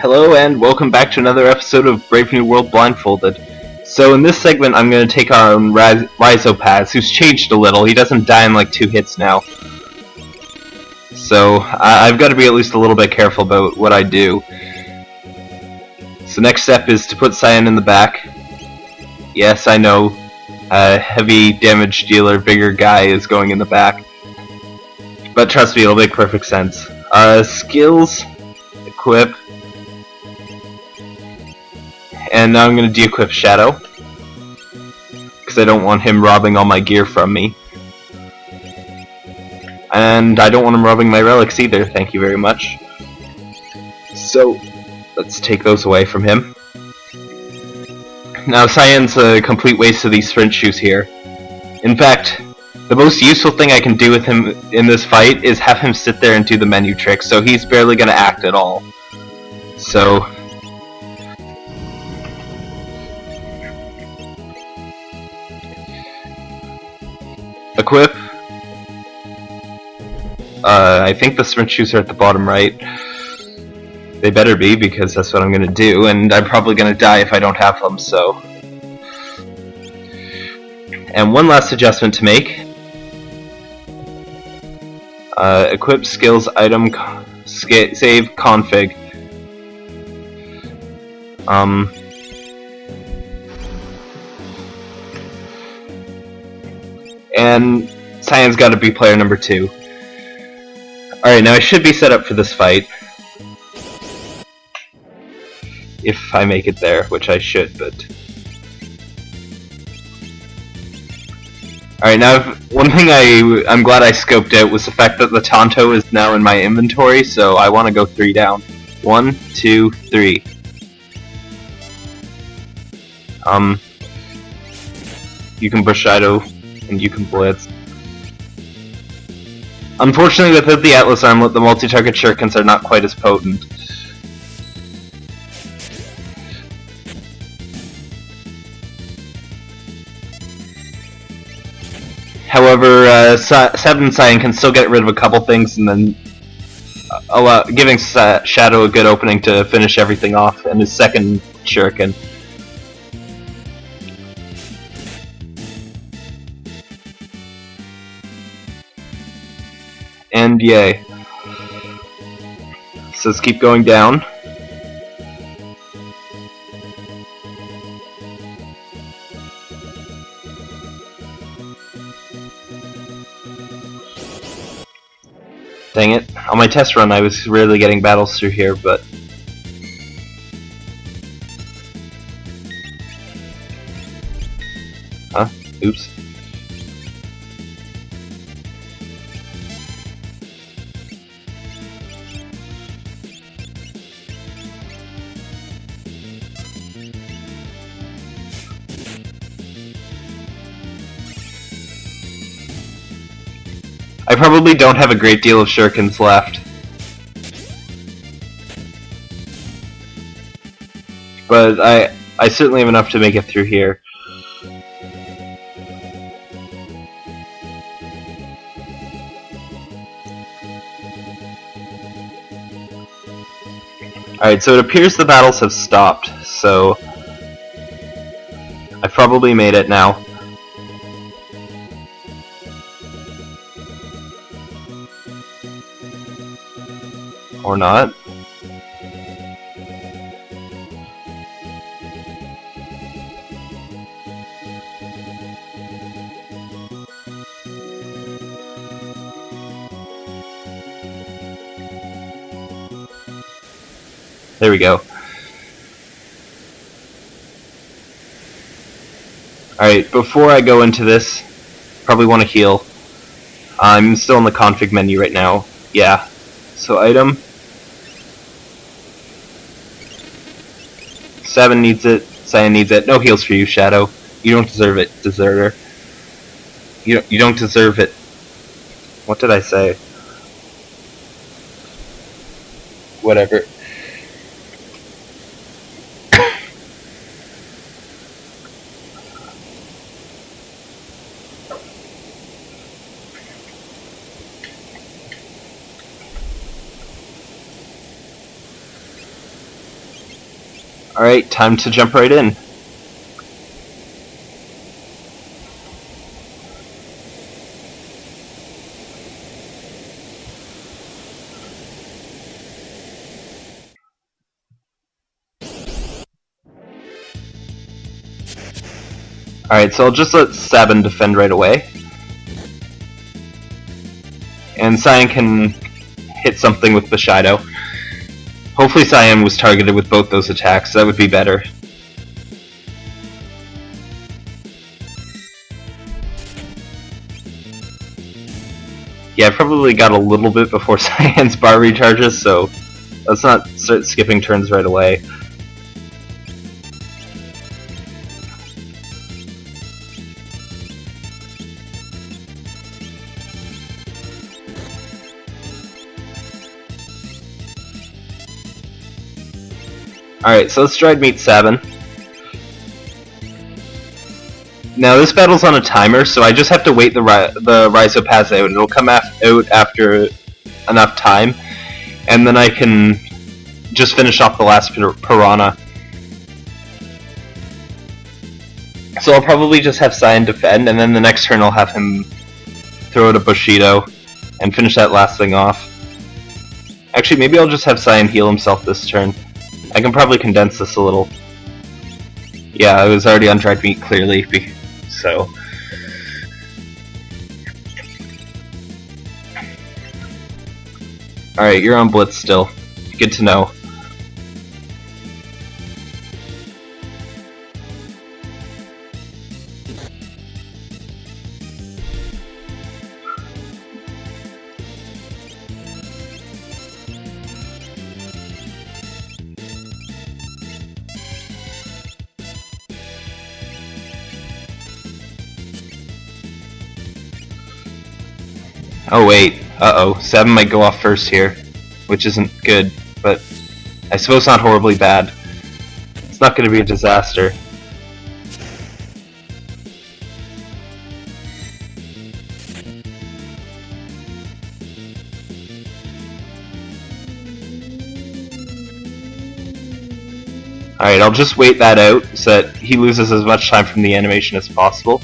Hello and welcome back to another episode of Brave New World Blindfolded. So in this segment I'm going to take on Raz- Rizopas, who's changed a little. He doesn't die in like two hits now. So I- I've got to be at least a little bit careful about what I do. So next step is to put Cyan in the back. Yes, I know. A heavy damage dealer, bigger guy is going in the back. But trust me, it'll make perfect sense. Uh, skills, equip, and now I'm going to de-equip Shadow. Because I don't want him robbing all my gear from me. And I don't want him robbing my relics either, thank you very much. So, let's take those away from him. Now, Cyan's a complete waste of these sprint shoes here. In fact, the most useful thing I can do with him in this fight is have him sit there and do the menu trick, so he's barely going to act at all. So, equip. Uh, I think the sprint shoes are at the bottom right. They better be, because that's what I'm gonna do, and I'm probably gonna die if I don't have them, so... And one last adjustment to make. Uh, equip skills item sca save config. Um, and Cyan's got to be player number two. Alright, now I should be set up for this fight. If I make it there, which I should, but... Alright, now, one thing I, I'm glad I scoped out was the fact that the Tonto is now in my inventory, so I want to go three down. One, two, three. Um, you can Bushido, and you can Blitz. Unfortunately, without the Atlas Armlet, the multi-target shurikens are not quite as potent. However, uh, Seven Cyan can still get rid of a couple things and then uh, allow, giving Sa- Shadow a good opening to finish everything off in his second shuriken. And yay. So let's keep going down. Dang it. On my test run I was rarely getting battles through here, but... Huh? Oops. I probably don't have a great deal of shurikens left. But I I certainly have enough to make it through here. Alright, so it appears the battles have stopped, so... I've probably made it now. Or not. There we go. Alright, before I go into this, probably want to heal. I'm still in the config menu right now. Yeah. So item. Seven needs it. Cyan needs it. No heals for you, Shadow. You don't deserve it, deserter. You don't, you don't deserve it. What did I say? Whatever. Alright, time to jump right in. Alright, so I'll just let Sabin defend right away. And Cyan can hit something with Bushido. Hopefully Cyan was targeted with both those attacks, that would be better. Yeah, I probably got a little bit before Cyan's bar recharges, so let's not start skipping turns right away. Alright, so let's try to meet Sabin. Now this battle's on a timer, so I just have to wait the ri the Rizopas out. It'll come af out after enough time, and then I can just finish off the last Piranha. So I'll probably just have Cyan defend, and then the next turn I'll have him throw out a Bushido and finish that last thing off. Actually, maybe I'll just have Cyan heal himself this turn. I can probably condense this a little. Yeah, I was already on dried meat clearly, so. Alright, you're on Blitz still. Good to know. Oh wait, uh-oh, 7 might go off first here, which isn't good, but I suppose not horribly bad. It's not going to be a disaster. Alright, I'll just wait that out so that he loses as much time from the animation as possible.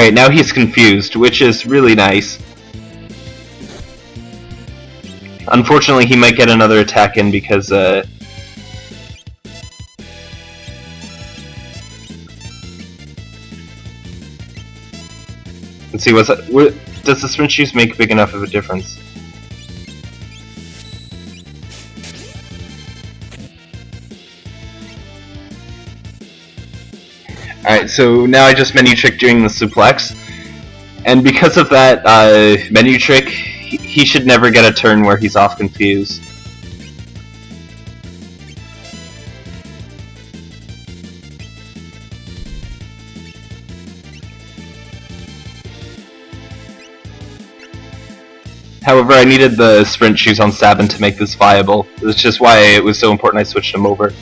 Alright, now he's confused, which is really nice. Unfortunately, he might get another attack in because, uh... Let's see, what's that? What, does the sprint shoes make big enough of a difference? So now I just menu trick during the suplex. And because of that uh, menu trick, he should never get a turn where he's off confused. However, I needed the sprint shoes on Sabin to make this viable. That's just why it was so important I switched him over.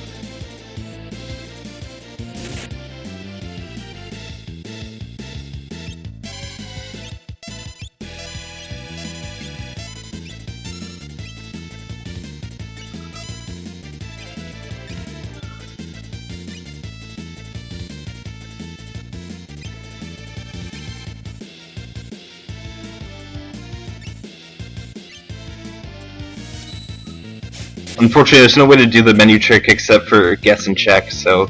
Unfortunately, there's no way to do the menu trick except for guess and check, so...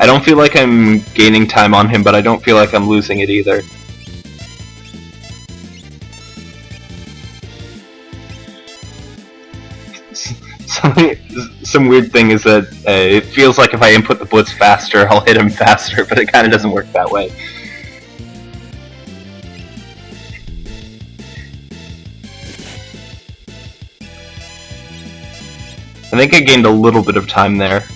I don't feel like I'm gaining time on him, but I don't feel like I'm losing it either. some weird thing is that uh, it feels like if I input the blitz faster, I'll hit him faster, but it kind of doesn't work that way. I think I gained a little bit of time there.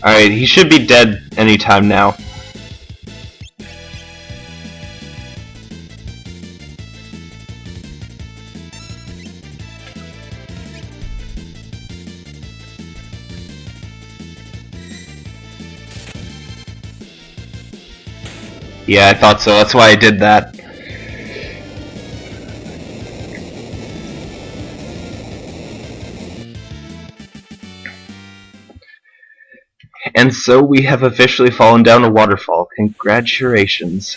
Alright, he should be dead anytime now. Yeah, I thought so. That's why I did that. So we have officially fallen down a waterfall. Congratulations.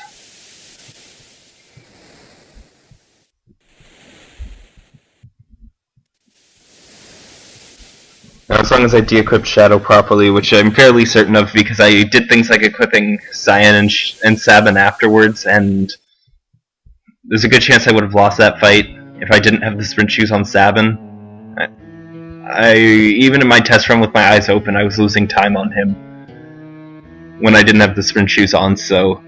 Now, as long as I de-equip Shadow properly, which I'm fairly certain of because I did things like equipping Cyan and, Sh and Sabin afterwards, and there's a good chance I would have lost that fight if I didn't have the sprint shoes on Sabin. I even in my test run with my eyes open, I was losing time on him when I didn't have the sprint shoes on. So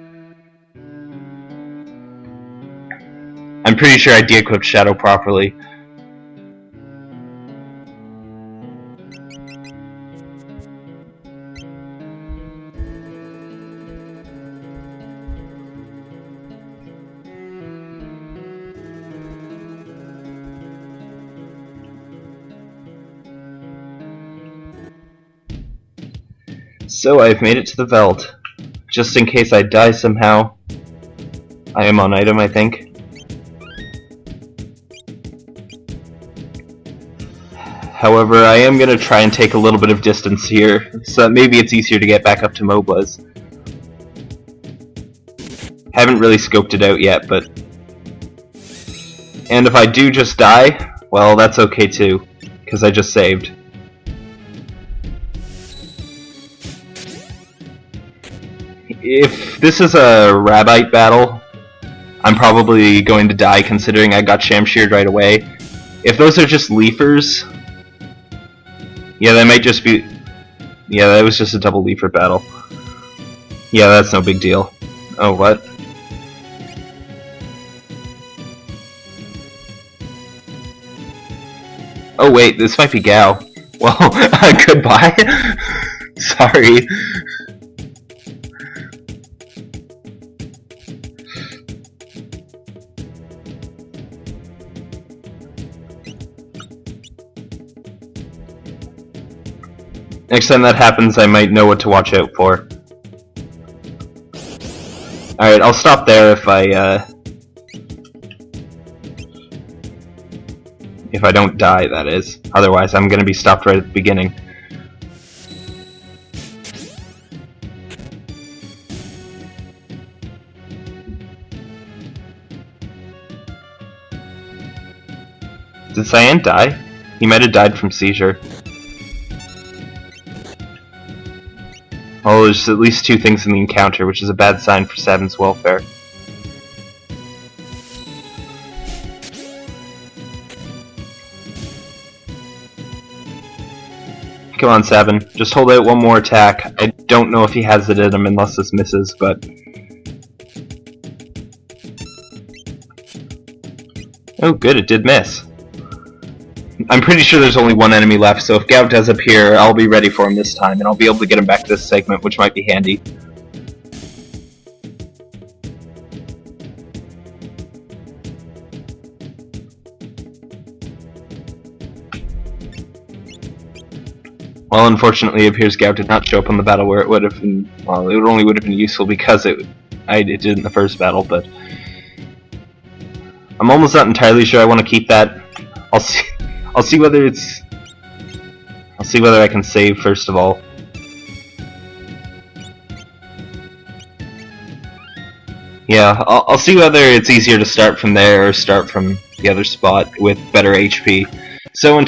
I'm pretty sure I de-equipped Shadow properly. So I've made it to the Veldt. Just in case I die somehow. I am on item, I think. However, I am going to try and take a little bit of distance here, so that maybe it's easier to get back up to Mobliz. Haven't really scoped it out yet, but... And if I do just die, well, that's okay too, because I just saved. If this is a Rhobite battle, I'm probably going to die considering I got Shamsheared right away. If those are just Leafers, yeah, that might just be... Yeah, that was just a double Leafer battle. Yeah, that's no big deal. Oh, what? Oh wait, this might be Gau. Well, goodbye. Sorry. Next time that happens, I might know what to watch out for. Alright, I'll stop there if I, uh... If I don't die, that is. Otherwise, I'm gonna be stopped right at the beginning. Did Cyan die? He might have died from seizure. There's at least two things in the encounter, which is a bad sign for Sabin's welfare. Come on, Sabin. Just hold out one more attack. I don't know if he has it in him unless this misses, but... Oh, good, it did miss. I'm pretty sure there's only one enemy left, so if Gau does appear, I'll be ready for him this time, and I'll be able to get him back to this segment, which might be handy. Well, unfortunately, it appears Gau did not show up on the battle where it would have been, well, it only would have been useful because it, I, it did in the first battle, but... I'm almost not entirely sure I want to keep that. I'll see, I'll see whether it's... I'll see whether I can save first of all. Yeah, I'll, I'll see whether it's easier to start from there or start from the other spot with better HP. So